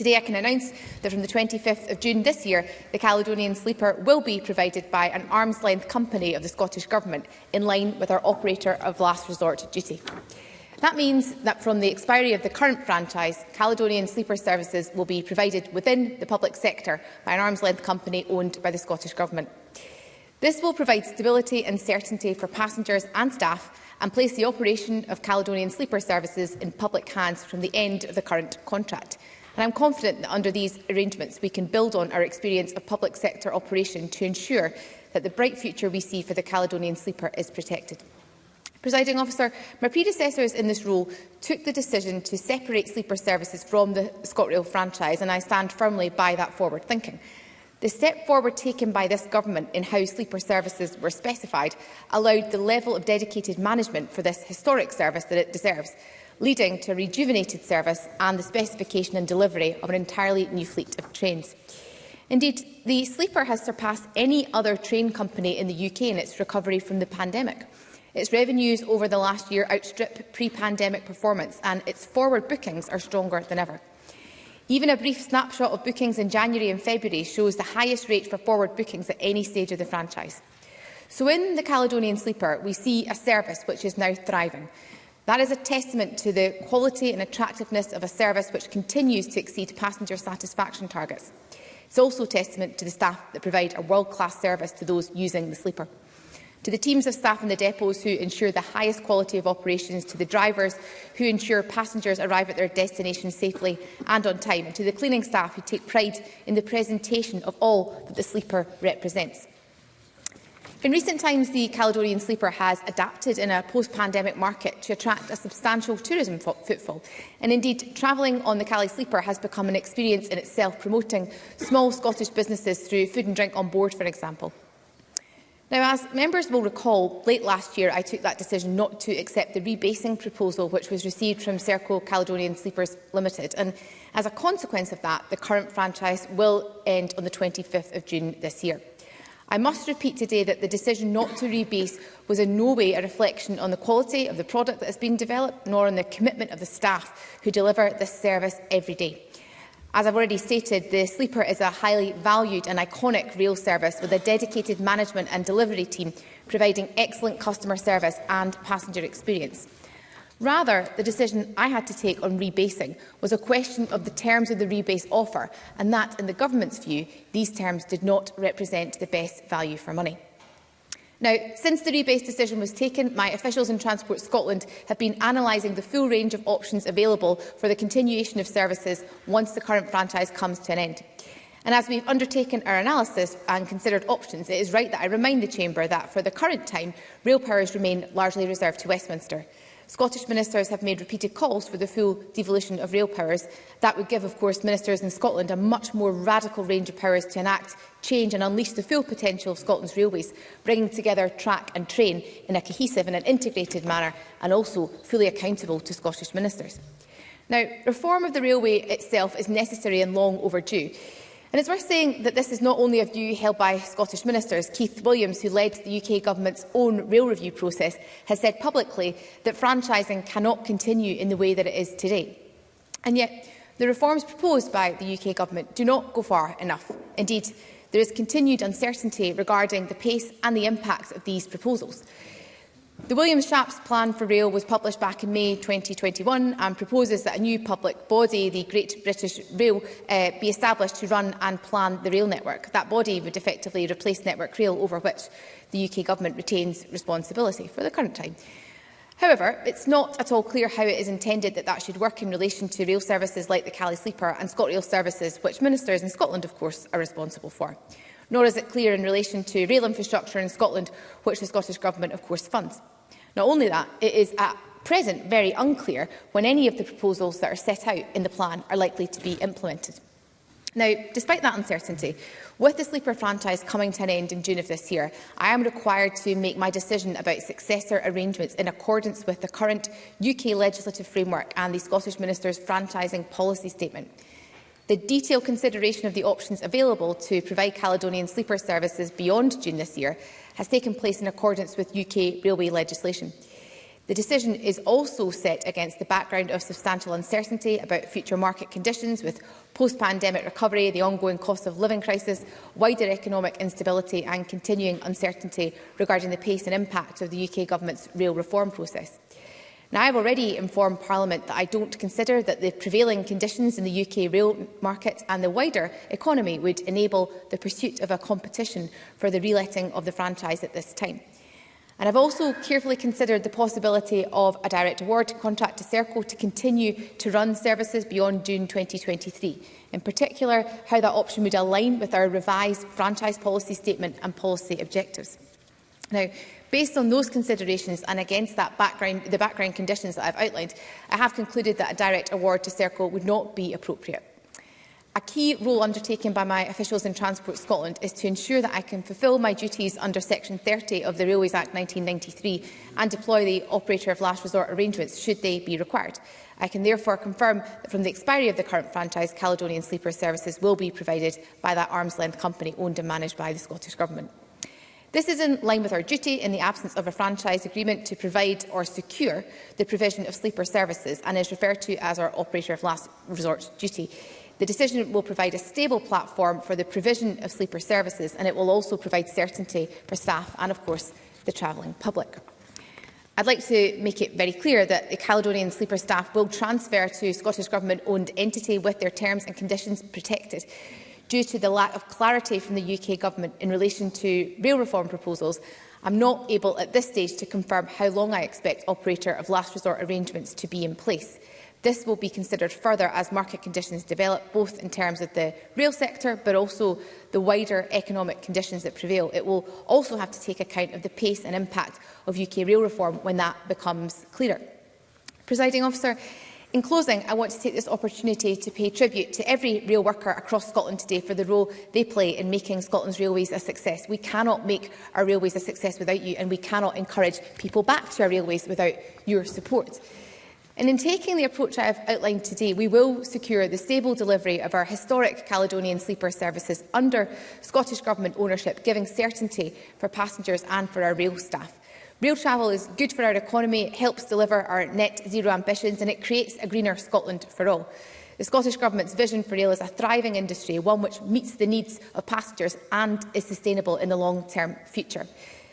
Today I can announce that from the 25th of June this year, the Caledonian Sleeper will be provided by an arm's-length company of the Scottish Government, in line with our operator of last resort duty. That means that from the expiry of the current franchise, Caledonian sleeper services will be provided within the public sector by an arm's-length company owned by the Scottish Government. This will provide stability and certainty for passengers and staff and place the operation of Caledonian sleeper services in public hands from the end of the current contract. And I'm confident that under these arrangements we can build on our experience of public sector operation to ensure that the bright future we see for the Caledonian Sleeper is protected. Presiding officer, my predecessors in this role took the decision to separate sleeper services from the ScotRail franchise and I stand firmly by that forward thinking. The step forward taken by this government in how sleeper services were specified allowed the level of dedicated management for this historic service that it deserves leading to a rejuvenated service and the specification and delivery of an entirely new fleet of trains. Indeed, the Sleeper has surpassed any other train company in the UK in its recovery from the pandemic. Its revenues over the last year outstrip pre-pandemic performance and its forward bookings are stronger than ever. Even a brief snapshot of bookings in January and February shows the highest rate for forward bookings at any stage of the franchise. So in the Caledonian Sleeper, we see a service which is now thriving, That is a testament to the quality and attractiveness of a service which continues to exceed passenger satisfaction targets. It's also a testament to the staff that provide a world-class service to those using the sleeper. To the teams of staff in the depots who ensure the highest quality of operations, to the drivers who ensure passengers arrive at their destination safely and on time, and to the cleaning staff who take pride in the presentation of all that the sleeper represents. In recent times, the Caledonian Sleeper has adapted in a post-pandemic market to attract a substantial tourism footfall. And indeed, travelling on the Cali Sleeper has become an experience in itself, promoting small Scottish businesses through food and drink on board, for example. Now, as members will recall, late last year I took that decision not to accept the rebasing proposal which was received from Serco Caledonian Sleepers Limited. And as a consequence of that, the current franchise will end on the 25th of June this year. I must repeat today that the decision not to rebase was in no way a reflection on the quality of the product that has been developed, nor on the commitment of the staff who deliver this service every day. As I've already stated, the Sleeper is a highly valued and iconic rail service with a dedicated management and delivery team providing excellent customer service and passenger experience. Rather, the decision I had to take on rebasing was a question of the terms of the rebase offer, and that, in the Government's view, these terms did not represent the best value for money. Now, since the rebase decision was taken, my officials in Transport Scotland have been analysing the full range of options available for the continuation of services once the current franchise comes to an end. And as we've undertaken our analysis and considered options, it is right that I remind the Chamber that, for the current time, rail powers remain largely reserved to Westminster. Scottish ministers have made repeated calls for the full devolution of rail powers. That would give, of course, ministers in Scotland a much more radical range of powers to enact change and unleash the full potential of Scotland's railways, bringing together track and train in a cohesive and an integrated manner and also fully accountable to Scottish ministers. Now, reform of the railway itself is necessary and long overdue. And it's worth saying that this is not only a view held by Scottish ministers. Keith Williams, who led the UK government's own rail review process, has said publicly that franchising cannot continue in the way that it is today. And yet, the reforms proposed by the UK government do not go far enough. Indeed, there is continued uncertainty regarding the pace and the impact of these proposals. The William Shapps Plan for Rail was published back in May 2021 and proposes that a new public body, the Great British Rail, uh, be established to run and plan the rail network. That body would effectively replace Network Rail, over which the UK Government retains responsibility for the current time. However, it's not at all clear how it is intended that that should work in relation to rail services like the Cali Sleeper and ScotRail services, which ministers in Scotland, of course, are responsible for nor is it clear in relation to rail infrastructure in Scotland, which the Scottish Government of course funds. Not only that, it is at present very unclear when any of the proposals that are set out in the plan are likely to be implemented. Now, despite that uncertainty, with the Sleeper franchise coming to an end in June of this year, I am required to make my decision about successor arrangements in accordance with the current UK legislative framework and the Scottish Minister's franchising policy statement. The detailed consideration of the options available to provide Caledonian sleeper services beyond June this year has taken place in accordance with UK railway legislation. The decision is also set against the background of substantial uncertainty about future market conditions with post-pandemic recovery, the ongoing cost of living crisis, wider economic instability and continuing uncertainty regarding the pace and impact of the UK Government's rail reform process. Now, I've already informed Parliament that I don't consider that the prevailing conditions in the UK rail market and the wider economy would enable the pursuit of a competition for the reletting of the franchise at this time. And I've also carefully considered the possibility of a direct award contract to Serco to continue to run services beyond June 2023, in particular how that option would align with our revised franchise policy statement and policy objectives. Now, Based on those considerations and against that background, the background conditions that I've outlined, I have concluded that a direct award to Circle would not be appropriate. A key role undertaken by my officials in Transport Scotland is to ensure that I can fulfil my duties under Section 30 of the Railways Act 1993 and deploy the operator of last resort arrangements should they be required. I can therefore confirm that from the expiry of the current franchise, Caledonian Sleeper services will be provided by that arm's length company owned and managed by the Scottish Government. This is in line with our duty in the absence of a franchise agreement to provide or secure the provision of sleeper services and is referred to as our operator of last resort duty. The decision will provide a stable platform for the provision of sleeper services and it will also provide certainty for staff and, of course, the travelling public. I'd like to make it very clear that the Caledonian sleeper staff will transfer to Scottish Government-owned entity with their terms and conditions protected due to the lack of clarity from the UK Government in relation to rail reform proposals, I'm not able at this stage to confirm how long I expect operator of last resort arrangements to be in place. This will be considered further as market conditions develop, both in terms of the rail sector but also the wider economic conditions that prevail. It will also have to take account of the pace and impact of UK rail reform when that becomes clearer. Presiding officer, In closing, I want to take this opportunity to pay tribute to every rail worker across Scotland today for the role they play in making Scotland's railways a success. We cannot make our railways a success without you, and we cannot encourage people back to our railways without your support. And in taking the approach I have outlined today, we will secure the stable delivery of our historic Caledonian sleeper services under Scottish Government ownership, giving certainty for passengers and for our rail staff. Rail travel is good for our economy, it helps deliver our net zero ambitions and it creates a greener Scotland for all. The Scottish Government's vision for rail is a thriving industry, one which meets the needs of passengers and is sustainable in the long-term future.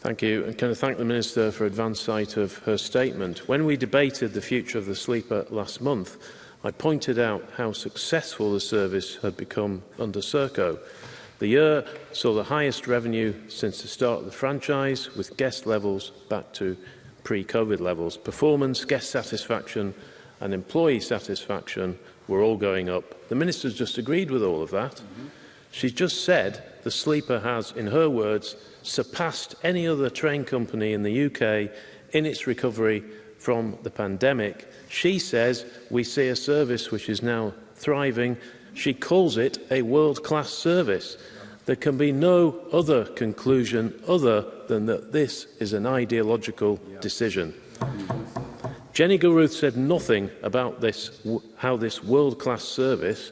Thank you. And can I thank the Minister for advance sight of her statement. When we debated the future of the sleeper last month, I pointed out how successful the service had become under Serco. The year saw the highest revenue since the start of the franchise, with guest levels back to pre-COVID levels. Performance, guest satisfaction and employee satisfaction were all going up. The Minister's just agreed with all of that. Mm -hmm. She's just said the sleeper has, in her words, surpassed any other train company in the UK in its recovery from the pandemic. She says we see a service which is now thriving. She calls it a world-class service. There can be no other conclusion other than that this is an ideological yeah. decision. Jenny Gilruth said nothing about this, how this world-class service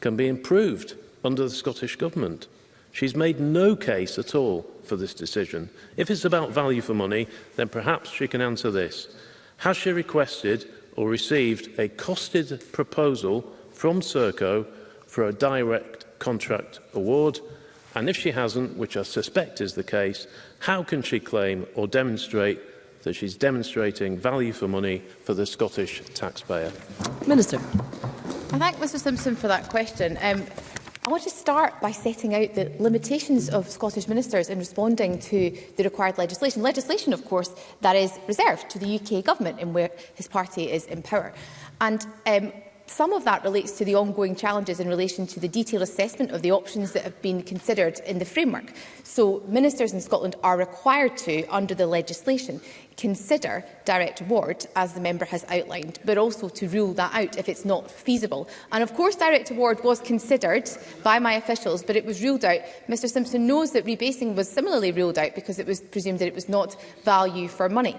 can be improved under the Scottish Government. She's made no case at all for this decision. If it's about value for money, then perhaps she can answer this. Has she requested or received a costed proposal from Serco for a direct contract award? And if she hasn't, which I suspect is the case, how can she claim or demonstrate that she's demonstrating value for money for the Scottish taxpayer. Minister. I thank Mr Simpson for that question. Um, I want to start by setting out the limitations of Scottish ministers in responding to the required legislation. Legislation, of course, that is reserved to the UK government in where his party is in power. And um, Some of that relates to the ongoing challenges in relation to the detailed assessment of the options that have been considered in the framework. So ministers in Scotland are required to, under the legislation, consider direct award, as the member has outlined, but also to rule that out if it's not feasible. And of course, direct award was considered by my officials, but it was ruled out. Mr Simpson knows that rebasing was similarly ruled out because it was presumed that it was not value for money.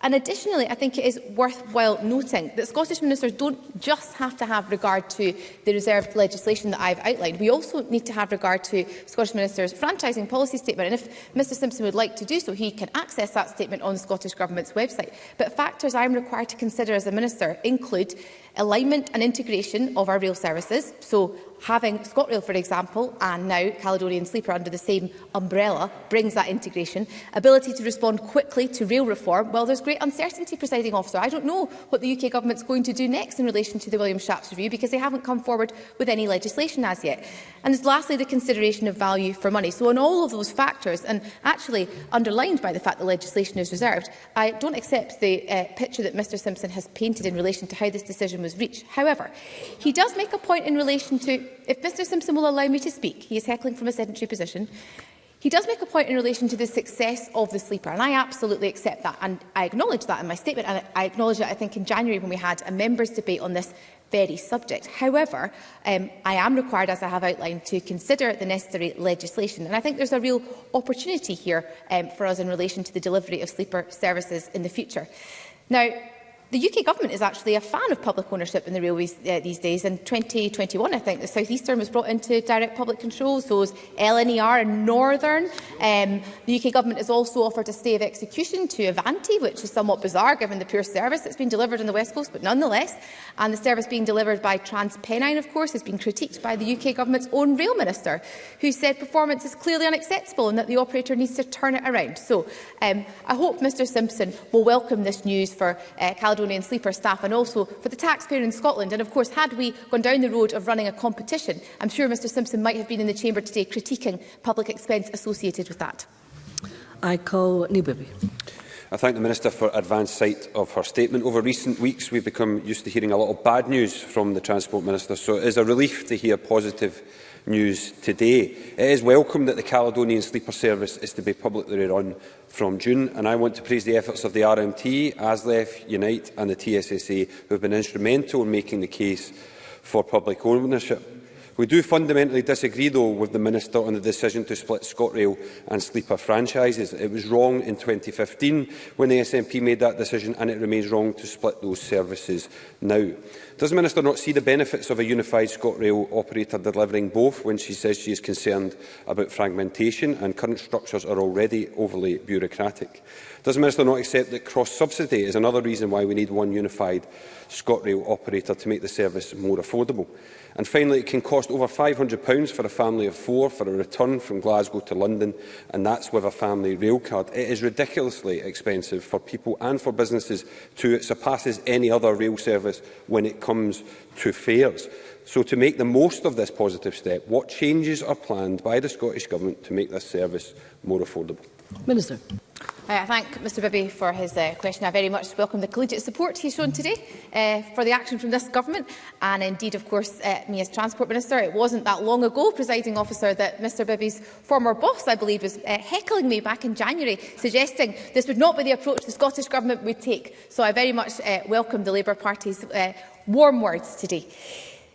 And additionally, I think it is worthwhile noting that Scottish ministers don't just have to have regard to the reserved legislation that I've outlined. We also need to have regard to Scottish ministers' franchising policy statement. And if Mr Simpson would like to do so, he can access that statement on the Scottish Government's website. But factors I'm required to consider as a minister include alignment and integration of our rail services, so having ScotRail, for example, and now Caledonian Sleeper under the same umbrella brings that integration, ability to respond quickly to rail reform, well, there's great great uncertainty, presiding officer. I don't know what the UK government's going to do next in relation to the William Shapps review because they haven't come forward with any legislation as yet. And there's lastly the consideration of value for money. So on all of those factors, and actually underlined by the fact that legislation is reserved, I don't accept the uh, picture that Mr Simpson has painted in relation to how this decision was reached. However, he does make a point in relation to, if Mr Simpson will allow me to speak, he is heckling from a sedentary position, He does make a point in relation to the success of the sleeper, and I absolutely accept that, and I acknowledge that in my statement, and I acknowledge that I think in January when we had a members' debate on this very subject. However, um, I am required, as I have outlined, to consider the necessary legislation. And I think there's a real opportunity here um, for us in relation to the delivery of sleeper services in the future. Now, The UK government is actually a fan of public ownership in the railways uh, these days. In 2021, I think, the South Eastern was brought into direct public control, so is LNER and Northern. Um, the UK government has also offered a stay of execution to Avanti, which is somewhat bizarre given the poor service that's been delivered on the West Coast, but nonetheless. And the service being delivered by TransPennine, of course, has been critiqued by the UK government's own rail minister, who said performance is clearly unacceptable and that the operator needs to turn it around. So um, I hope Mr Simpson will welcome this news for uh, eh, Caledon Caledonian Sleeper staff and also for the taxpayer in Scotland. And of course, had we gone down the road of running a competition, I'm sure Mr Simpson might have been in the chamber today critiquing public expense associated with that. I call Newberry. I thank the Minister for advance sight of her statement. Over recent weeks, we've become used to hearing a lot of bad news from the Transport Minister, so it is a relief to hear positive news today. It is welcome that the Caledonian Sleeper Service is to be publicly run from June, and I want to praise the efforts of the RMT, ASLEF, Unite and the TSSA, who have been instrumental in making the case for public ownership. We do fundamentally disagree, though, with the Minister on the decision to split ScotRail and Sleeper franchises. It was wrong in 2015 when the SNP made that decision, and it remains wrong to split those services now. Does the Minister not see the benefits of a unified ScotRail operator delivering both when she says she is concerned about fragmentation and current structures are already overly bureaucratic? Does the Minister not accept that cross-subsidy is another reason why we need one unified ScotRail operator to make the service more affordable? And finally, it can cost over £500 for a family of four for a return from Glasgow to London, and that's with a family rail card. It is ridiculously expensive for people and for businesses too. It surpasses any other rail service when it comes comes to fares. So to make the most of this positive step, what changes are planned by the Scottish Government to make this service more affordable? Minister. Uh, I thank Mr Bibby for his uh, question. I very much welcome the collegiate support he's shown today uh, for the action from this government and indeed, of course, uh, me as Transport Minister. It wasn't that long ago, presiding officer, that Mr Bibby's former boss, I believe, was uh, heckling me back in January, suggesting this would not be the approach the Scottish Government would take. So I very much uh, welcome the Labour Party's uh, warm words today.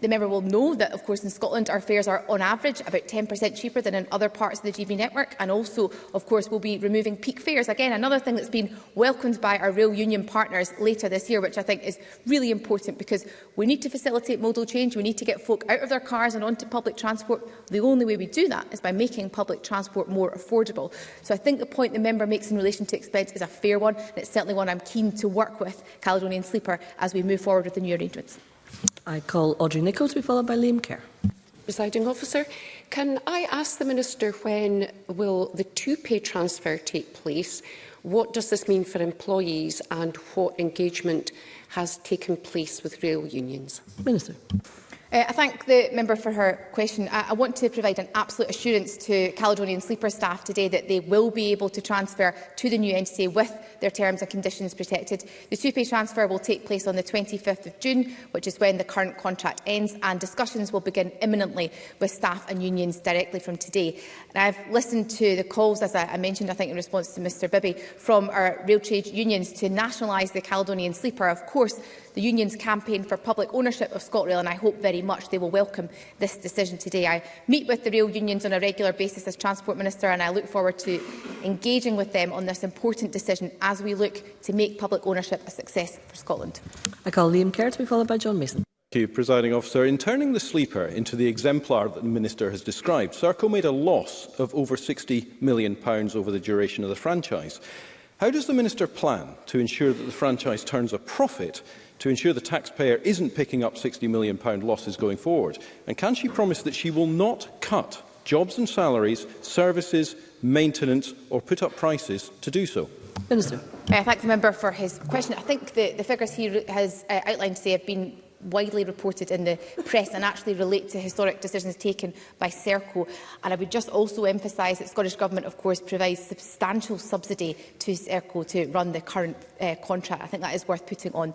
The member will know that, of course, in Scotland, our fares are on average about 10% cheaper than in other parts of the GB network, and also, of course, we'll be removing peak fares. Again, another thing that's been been welcomed by our real union partners later this year, which I think is really important because we need to facilitate modal change. We need to get folk out of their cars and onto public transport. The only way we do that is by making public transport more affordable. So I think the point the member makes in relation to expense is a fair one, and it's certainly one I'm keen to work with Caledonian Sleeper as we move forward with the new arrangements. I call Audrey Nicholl to be followed by Liam Kerr. Presiding officer, can I ask the Minister when will the two-pay transfer take place? What does this mean for employees and what engagement has taken place with rail unions? Minister. Uh, I thank the member for her question. I, I want to provide an absolute assurance to Caledonian Sleeper staff today that they will be able to transfer to the new entity with their terms and conditions protected. The two-pay transfer will take place on the 25th of June, which is when the current contract ends, and discussions will begin imminently with staff and unions directly from today. And I've listened to the calls, as I, I mentioned, I think in response to Mr Bibby, from our rail trade unions to nationalise the Caledonian Sleeper. Of course, the union's campaign for public ownership of ScotRail, and I hope very much they will welcome this decision today. I meet with the rail unions on a regular basis as Transport Minister, and I look forward to engaging with them on this important decision as we look to make public ownership a success for Scotland. I call Liam Kerr to be followed by John Mason. Thank you, Presiding Officer. In turning the sleeper into the exemplar that the Minister has described, Serco made a loss of over £60 million over the duration of the franchise. How does the Minister plan to ensure that the franchise turns a profit to ensure the taxpayer isn't picking up £60 million losses going forward? And can she promise that she will not cut jobs and salaries, services, maintenance or put up prices to do so? Minister. I uh, thank the member for his question. I think the, the figures he has uh, outlined today have been widely reported in the press and actually relate to historic decisions taken by Serco. And I would just also emphasise that Scottish Government, of course, provides substantial subsidy to Serco to run the current uh, contract. I think that is worth putting on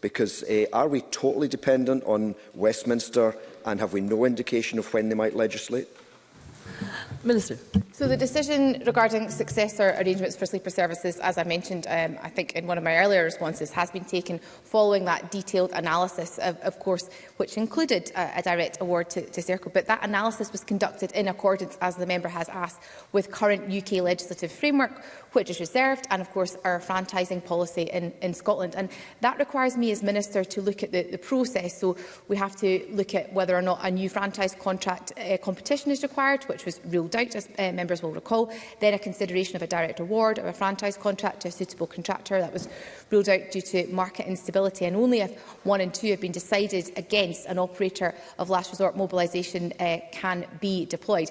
Because uh, are we totally dependent on Westminster and have we no indication of when they might legislate? Minister. So the decision regarding successor arrangements for sleeper services, as I mentioned, um, I think in one of my earlier responses, has been taken following that detailed analysis, of, of course, which included uh, a direct award to, to CERCO. But that analysis was conducted in accordance, as the member has asked, with current UK legislative framework, which is reserved, and of course our franchising policy in, in Scotland. And that requires me as Minister to look at the, the process. So we have to look at whether or not a new franchise contract uh, competition is required, which was ruled doubt, as uh, members will recall, then a consideration of a direct award of a franchise contract to a suitable contractor. That was ruled out due to market instability, and only if one and two have been decided against an operator of last resort mobilisation uh, can be deployed.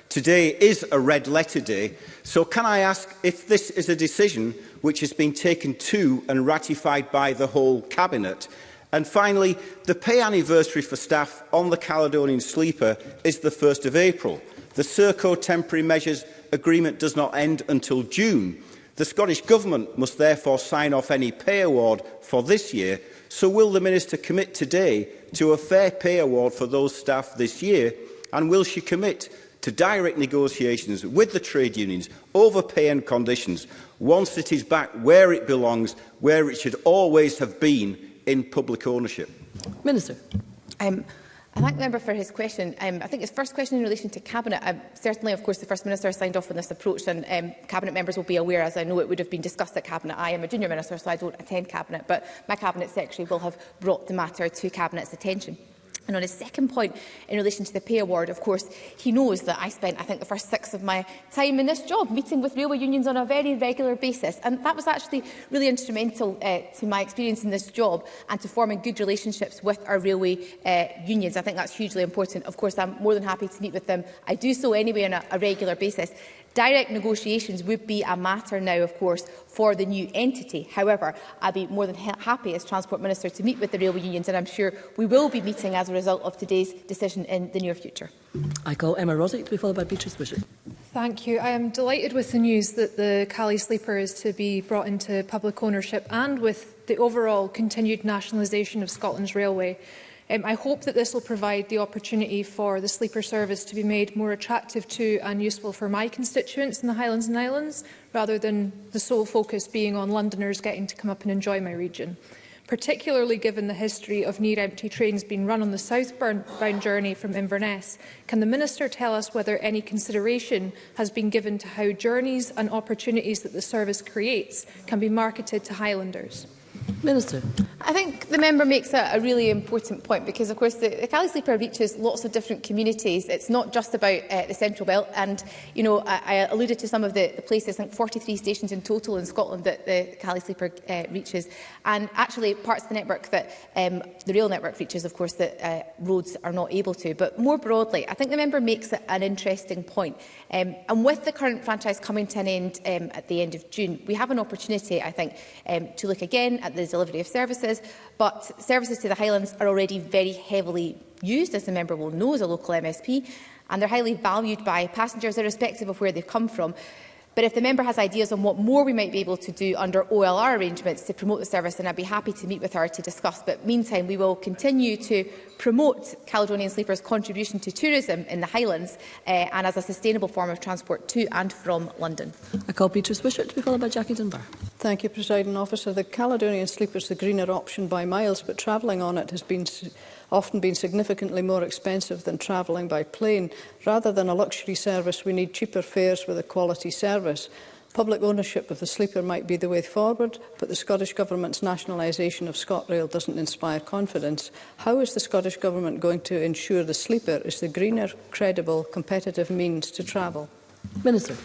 Today is a red letter day, so can I ask if this is a decision which has been taken to and ratified by the whole Cabinet? And finally, the pay anniversary for staff on the Caledonian Sleeper is the 1st of April. The Serco temporary measures agreement does not end until June. The Scottish Government must therefore sign off any pay award for this year, so will the Minister commit today to a fair pay award for those staff this year, and will she commit to direct negotiations with the trade unions over pay and conditions once it is back where it belongs, where it should always have been in public ownership? Minister. Um, I thank the member for his question. Um, I think his first question in relation to Cabinet, uh, certainly, of course, the First Minister signed off on this approach and um, Cabinet members will be aware, as I know it would have been discussed at Cabinet. I am a junior minister, so I don't attend Cabinet, but my Cabinet Secretary will have brought the matter to Cabinet's attention. And on his second point, in relation to the pay award, of course, he knows that I spent, I think, the first six of my time in this job meeting with railway unions on a very regular basis. And that was actually really instrumental uh, to my experience in this job and to forming good relationships with our railway uh, unions. I think that's hugely important. Of course, I'm more than happy to meet with them. I do so anyway on a, a regular basis. Direct negotiations would be a matter now, of course, for the new entity. However, I'd be more than happy as Transport Minister to meet with the railway unions, and I'm sure we will be meeting as a result of today's decision in the near future. I call Emma Rosick to be followed by Beatrice Bishop. Thank you. I am delighted with the news that the Cali Sleeper is to be brought into public ownership and with the overall continued nationalisation of Scotland's railway. Um, I hope that this will provide the opportunity for the sleeper service to be made more attractive to and useful for my constituents in the Highlands and Islands, rather than the sole focus being on Londoners getting to come up and enjoy my region. Particularly given the history of near-empty trains being run on the southbound journey from Inverness, can the Minister tell us whether any consideration has been given to how journeys and opportunities that the service creates can be marketed to Highlanders? Minister. I think the member makes a, a really important point because, of course, the, the Cali Sleeper reaches lots of different communities. It's not just about uh, the Central Belt. And, you know, I, I alluded to some of the, the places, I think 43 stations in total in Scotland that the Cali Sleeper uh, reaches. And actually parts of the network that um, the rail network reaches, of course, that uh, roads are not able to. But more broadly, I think the member makes a, an interesting point. Um, and with the current franchise coming to an end um, at the end of June, we have an opportunity, I think, um, to look again at the the delivery of services, but services to the Highlands are already very heavily used, as the member will know, as a local MSP, and they're highly valued by passengers irrespective of where they've come from. But if the member has ideas on what more we might be able to do under OLR arrangements to promote the service, then I'd be happy to meet with her to discuss. But meantime, we will continue to promote Caledonian Sleepers' contribution to tourism in the Highlands uh, and as a sustainable form of transport to and from London. I call Beatrice Wishart to be followed by Jackie Dunbar. Thank you, President Officer. The Caledonian Sleeper is the greener option by miles, but travelling on it has been often been significantly more expensive than travelling by plane. Rather than a luxury service, we need cheaper fares with a quality service. Public ownership of the sleeper might be the way forward, but the Scottish Government's nationalisation of ScotRail doesn't inspire confidence. How is the Scottish Government going to ensure the sleeper is the greener, credible, competitive means to travel? Minister.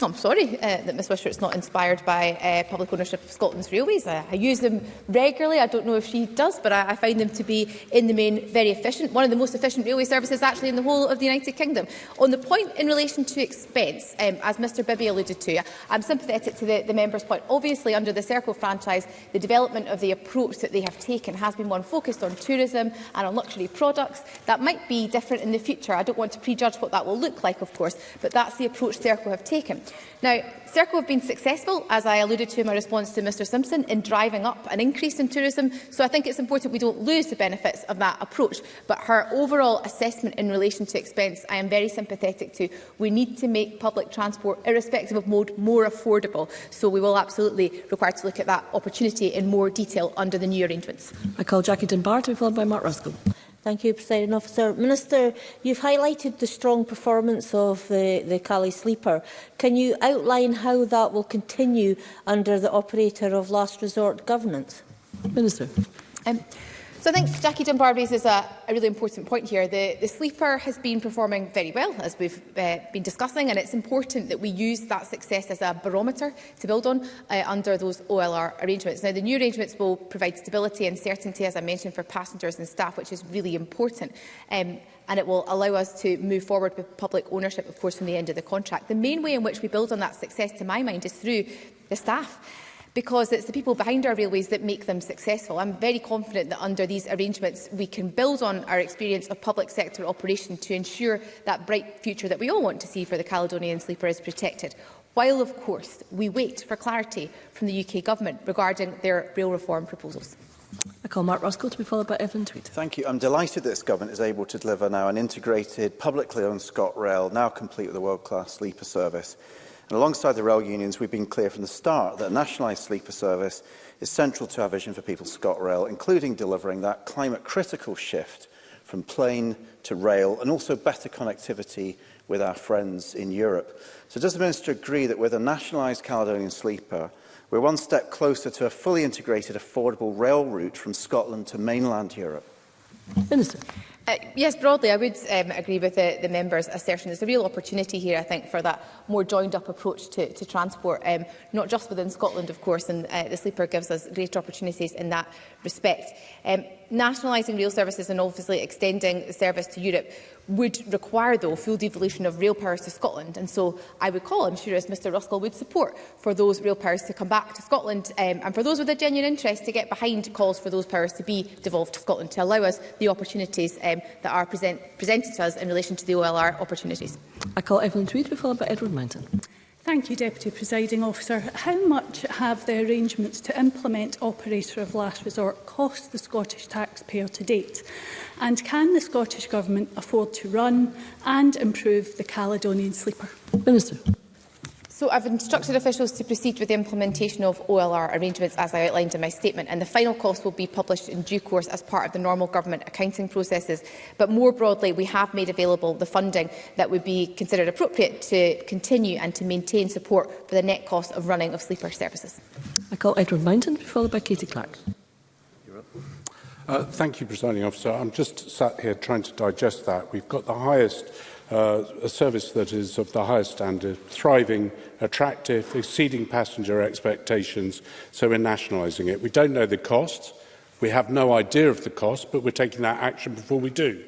No, I'm sorry uh, that Ms Wishart's not inspired by uh, public ownership of Scotland's railways. I, I use them regularly. I don't know if she does, but I, I find them to be, in the main, very efficient. One of the most efficient railway services actually in the whole of the United Kingdom. On the point in relation to expense, um, as Mr Bibby alluded to, I'm sympathetic to the, the member's point. Obviously, under the Circle franchise, the development of the approach that they have taken has been one focused on tourism and on luxury products. That might be different in the future. I don't want to prejudge what that will look like, of course, but that's the approach approach CERCLE have taken. Now, CERCLE have been successful, as I alluded to in my response to Mr Simpson, in driving up an increase in tourism, so I think it's important we don't lose the benefits of that approach. But her overall assessment in relation to expense, I am very sympathetic to. We need to make public transport, irrespective of mode, more affordable, so we will absolutely require to look at that opportunity in more detail under the new arrangements. I call Jackie Dunbar to be followed by Mark Ruskell. Thank you, President Officer. Minister, you've highlighted the strong performance of the, the Cali Sleeper. Can you outline how that will continue under the operator of last resort governance? Minister. Um, So I think Jackie Dunbar raises a, a really important point here. The, the sleeper has been performing very well, as we've uh, been discussing, and it's important that we use that success as a barometer to build on uh, under those OLR arrangements. Now, the new arrangements will provide stability and certainty, as I mentioned, for passengers and staff, which is really important. Um, and it will allow us to move forward with public ownership, of course, from the end of the contract. The main way in which we build on that success, to my mind, is through the staff because it's the people behind our railways that make them successful. I'm very confident that under these arrangements we can build on our experience of public sector operation to ensure that bright future that we all want to see for the Caledonian Sleeper is protected, while of course we wait for clarity from the UK Government regarding their rail reform proposals. I call Mark Roscoe to be followed by Evelyn Tweed. Thank you. I'm delighted that this government is able to deliver now an integrated, publicly owned ScotRail, now complete with a world-class sleeper service. And alongside the rail unions, we've been clear from the start that a nationalised sleeper service is central to our vision for People's ScotRail, including delivering that climate-critical shift from plane to rail and also better connectivity with our friends in Europe. So does the Minister agree that with a nationalised Caledonian sleeper, we're one step closer to a fully integrated affordable rail route from Scotland to mainland Europe? Minister. Uh, yes, broadly, I would um, agree with the, the member's assertion. There's a real opportunity here, I think, for that more joined-up approach to, to transport, um, not just within Scotland, of course, and uh, the sleeper gives us great opportunities in that respect. Um, Nationalising rail services and obviously extending the service to Europe would require, though, full devolution of rail powers to Scotland. And so I would call, I'm sure, as Mr Ruskell would support, for those rail powers to come back to Scotland um, and for those with a genuine interest to get behind calls for those powers to be devolved to Scotland to allow us the opportunities um, that are present, presented to us in relation to the OLR opportunities. I call Evelyn Tweed, followed by Edward Mountain. Thank you, Deputy Presiding Officer. How much have the arrangements to implement Operator of Last Resort cost the Scottish taxpayer to date? And can the Scottish Government afford to run and improve the Caledonian Sleeper? Minister. So I've instructed officials to proceed with the implementation of OLR arrangements as I outlined in my statement and the final cost will be published in due course as part of the normal government accounting processes. But more broadly, we have made available the funding that would be considered appropriate to continue and to maintain support for the net cost of running of sleeper services. I call Edward Mountain, followed by Katie Clark. Uh, thank you, Presiding Officer. I'm just sat here trying to digest that. We've got the highest uh, a service that is of the highest standard, thriving, attractive, exceeding passenger expectations, so we're nationalising it. We don't know the cost, we have no idea of the cost, but we're taking that action before we do.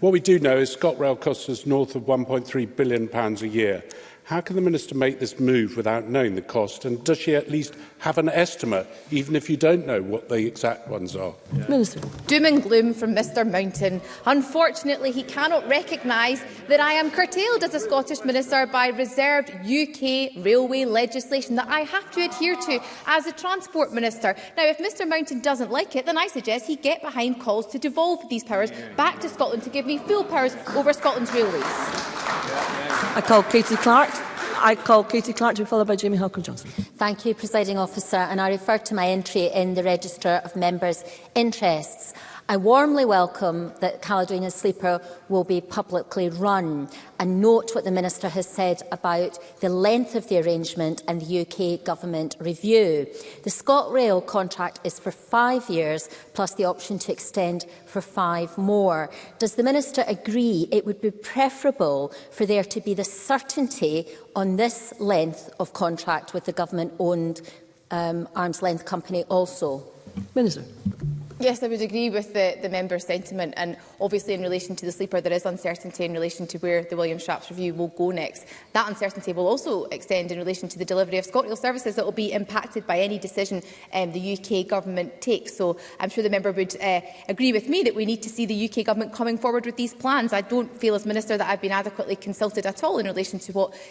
What we do know is ScotRail costs us north of £1.3 billion pounds a year, How can the Minister make this move without knowing the cost? And does she at least have an estimate, even if you don't know what the exact ones are? Yeah. Minister. Doom and gloom from Mr Mountain. Unfortunately, he cannot recognise that I am curtailed as a Scottish Minister by reserved UK railway legislation that I have to adhere to as a Transport Minister. Now, if Mr Mountain doesn't like it, then I suggest he get behind calls to devolve these powers back to Scotland to give me full powers over Scotland's railways. I call Katie Clark. I call Katie Clark to be followed by Jamie Halcombe-Johnson. Thank you, Presiding Officer, and I refer to my entry in the Register of Members' Interests. I warmly welcome that Caledonian Sleeper will be publicly run and note what the Minister has said about the length of the arrangement and the UK Government review. The ScotRail contract is for five years plus the option to extend for five more. Does the Minister agree it would be preferable for there to be the certainty on this length of contract with the government-owned um, arm's length company also? Minister. Yes, I would agree with the, the member's sentiment and obviously in relation to the sleeper there is uncertainty in relation to where the William Shapps review will go next. That uncertainty will also extend in relation to the delivery of ScotRail services that will be impacted by any decision um, the UK government takes. So I'm sure the member would uh, agree with me that we need to see the UK government coming forward with these plans. I don't feel as minister that I've been adequately consulted at all in relation to what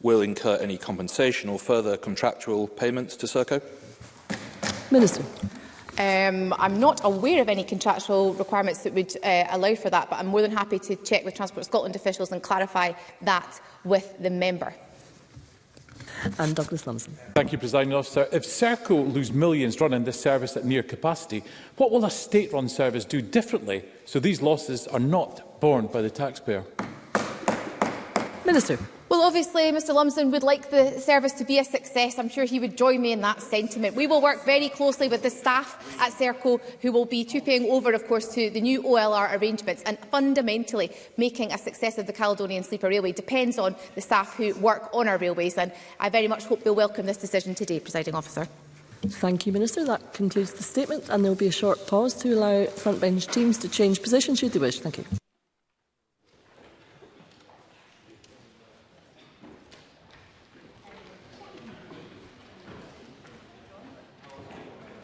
will incur any compensation or further contractual payments to Serco? Minister. Um, I'm not aware of any contractual requirements that would uh, allow for that, but I'm more than happy to check with Transport Scotland officials and clarify that with the member. And Douglas Lumsden. Thank you, President Officer. If Serco lose millions running this service at near capacity, what will a state-run service do differently so these losses are not borne by the taxpayer? Minister. Well, obviously, Mr Lumsden would like the service to be a success. I'm sure he would join me in that sentiment. We will work very closely with the staff at CERCO, who will be tuping over, of course, to the new OLR arrangements. And fundamentally, making a success of the Caledonian Sleeper Railway depends on the staff who work on our railways. And I very much hope they'll welcome this decision today, Presiding Officer. Thank you, Minister. That concludes the statement, and there will be a short pause to allow frontbench teams to change position should they wish. Thank you.